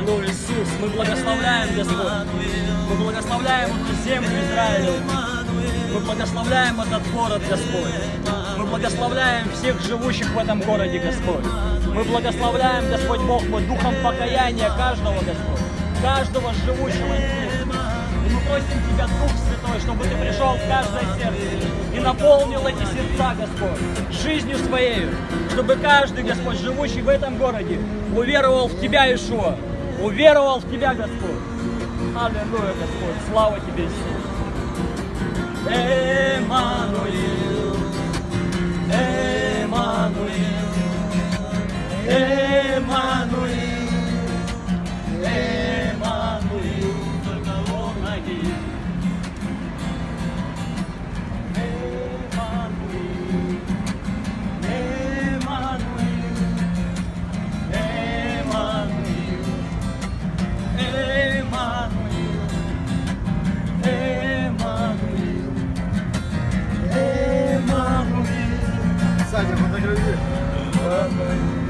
Мы благословляем, Господь. Мы благословляем эту землю Израиля. Мы благословляем этот город, Господь. Мы благословляем всех живущих в этом городе, Господь. Мы благословляем, Господь Бог, мой духом покаяния каждого, Господь. Каждого живущего здесь. И мы просим Тебя, Дух Святой, чтобы Ты пришел в каждое сердце и наполнил эти сердца, Господь, жизнью Своей, чтобы каждый, Господь, живущий в этом городе, уверовал в Тебя, Ишуа, уверовал в Тебя, Господь. Аллилуйя, Господь, слава Тебе, Иисус. 大姐夫过生日我